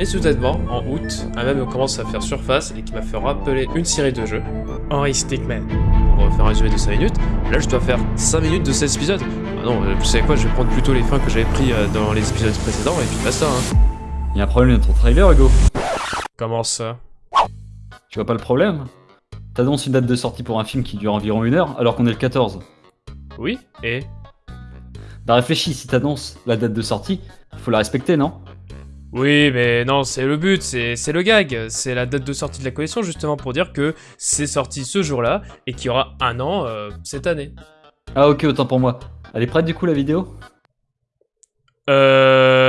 Et soudainement, en août, un mème commence à faire surface et qui m'a fait rappeler une série de jeux, Henry Stickman. Pour faire un résumé de 5 minutes, là je dois faire 5 minutes de cet épisode. Ah non, euh, vous savez quoi, je vais prendre plutôt les fins que j'avais pris euh, dans les épisodes précédents et puis basta. Hein. Y'a un problème dans ton trailer, Hugo. Comment ça? Tu vois pas le problème? T'annonces une date de sortie pour un film qui dure environ une heure alors qu'on est le 14. Oui, et? Bah réfléchis, si t'annonces la date de sortie, faut la respecter, non? Oui, mais non, c'est le but, c'est le gag. C'est la date de sortie de la collection justement pour dire que c'est sorti ce jour-là et qu'il y aura un an euh, cette année. Ah ok, autant pour moi. Elle est prête du coup la vidéo? Euh...